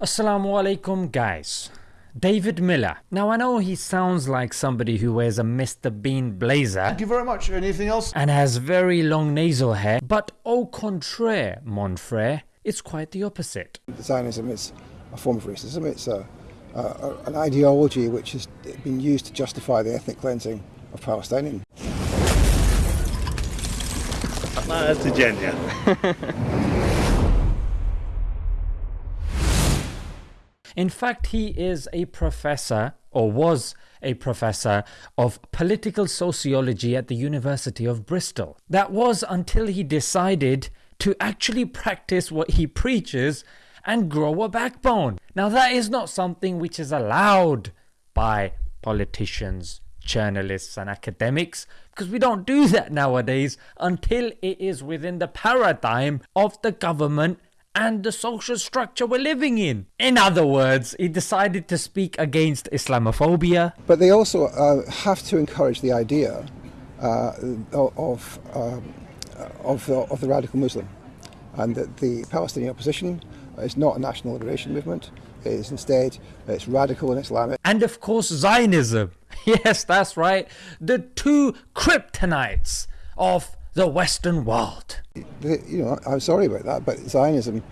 Assalamu alaikum guys. David Miller. Now I know he sounds like somebody who wears a Mr. Bean blazer Thank you very much. Anything else? and has very long nasal hair, but au contraire, mon frere, it's quite the opposite. Zionism is a form of racism. It's a, a, an ideology which has been used to justify the ethnic cleansing of Palestinians. That's agenda. In fact, he is a professor, or was a professor, of political sociology at the University of Bristol. That was until he decided to actually practice what he preaches and grow a backbone. Now, that is not something which is allowed by politicians, journalists, and academics because we don't do that nowadays until it is within the paradigm of the government and the social structure we're living in. In other words, he decided to speak against Islamophobia. But they also uh, have to encourage the idea uh, of, um, of, the, of the radical Muslim and that the Palestinian opposition is not a national liberation movement. It is instead it's radical and Islamic. And of course, Zionism. Yes, that's right. The two kryptonites of the Western world. You know, I'm sorry about that, but Zionism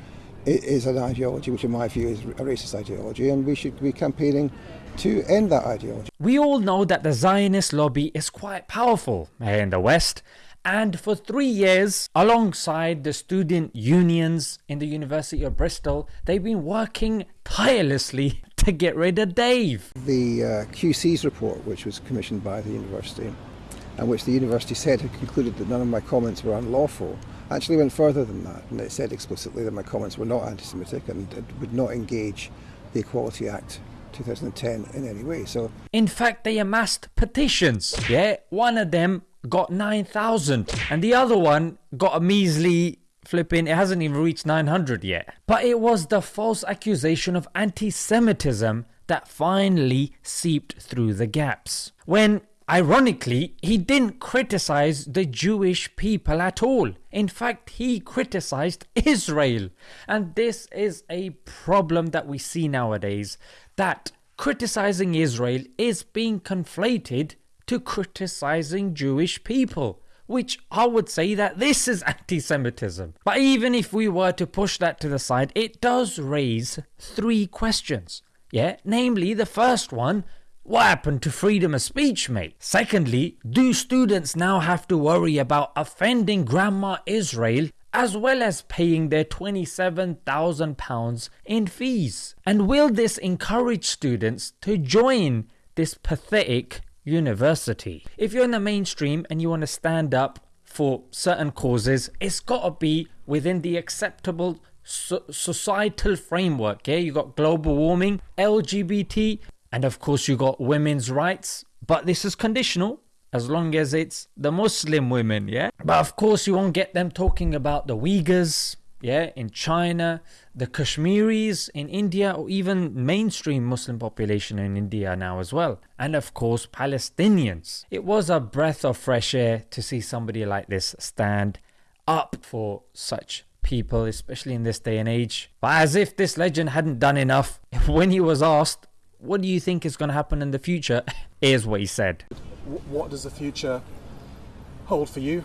is an ideology which, in my view, is a racist ideology, and we should be campaigning to end that ideology. We all know that the Zionist lobby is quite powerful in the West, and for three years, alongside the student unions in the University of Bristol, they've been working tirelessly to get rid of Dave. The uh, QC's report, which was commissioned by the university, and which the university said had concluded that none of my comments were unlawful, actually went further than that, and it said explicitly that my comments were not anti-Semitic and it would not engage the Equality Act 2010 in any way. So In fact, they amassed petitions. Yeah, one of them got 9,000, and the other one got a measly flipping, it hasn't even reached 900 yet. But it was the false accusation of anti Semitism that finally seeped through the gaps. When Ironically, he didn't criticize the Jewish people at all. In fact, he criticized Israel. And this is a problem that we see nowadays that criticizing Israel is being conflated to criticizing Jewish people. Which I would say that this is anti Semitism. But even if we were to push that to the side, it does raise three questions. Yeah, namely, the first one what happened to freedom of speech, mate? Secondly, do students now have to worry about offending Grandma Israel as well as paying their £27,000 in fees? And will this encourage students to join this pathetic university? If you're in the mainstream and you want to stand up for certain causes, it's got to be within the acceptable so- societal framework. Yeah, you got global warming, LGBT, and of course, you got women's rights, but this is conditional as long as it's the Muslim women, yeah? But of course, you won't get them talking about the Uyghurs, yeah, in China, the Kashmiris in India, or even mainstream Muslim population in India now as well. And of course, Palestinians. It was a breath of fresh air to see somebody like this stand up for such people, especially in this day and age. But as if this legend hadn't done enough, when he was asked, what do you think is going to happen in the future? Here's what he said. What does the future hold for you?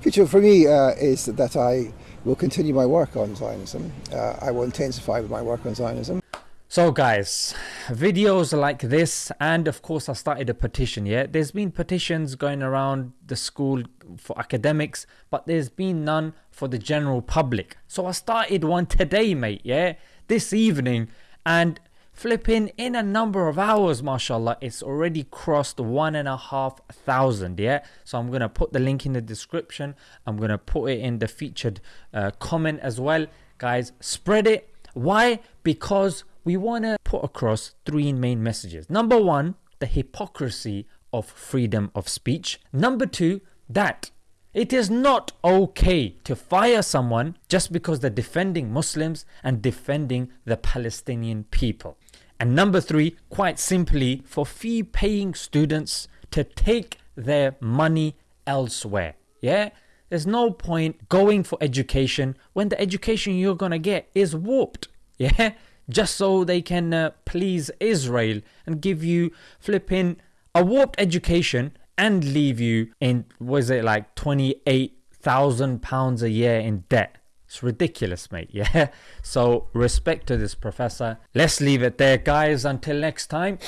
future for me uh, is that I will continue my work on Zionism. Uh, I will intensify my work on Zionism. So, guys, videos like this, and of course, I started a petition. Yeah, there's been petitions going around the school for academics, but there's been none for the general public. So, I started one today, mate. Yeah, this evening, and flipping in a number of hours, mashallah, it's already crossed one and a half thousand. Yeah, so I'm gonna put the link in the description, I'm gonna put it in the featured uh, comment as well. Guys, spread it. Why? Because we want to put across three main messages. Number one, the hypocrisy of freedom of speech. Number two, that it is not okay to fire someone just because they're defending Muslims and defending the Palestinian people. And number three, quite simply, for fee paying students to take their money elsewhere. Yeah? There's no point going for education when the education you're gonna get is warped. Yeah? just so they can uh, please Israel and give you flipping a warped education and leave you in was it like 28,000 pounds a year in debt. It's ridiculous, mate. Yeah. So respect to this professor. Let's leave it there, guys. Until next time.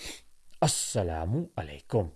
Assalamu alaikum.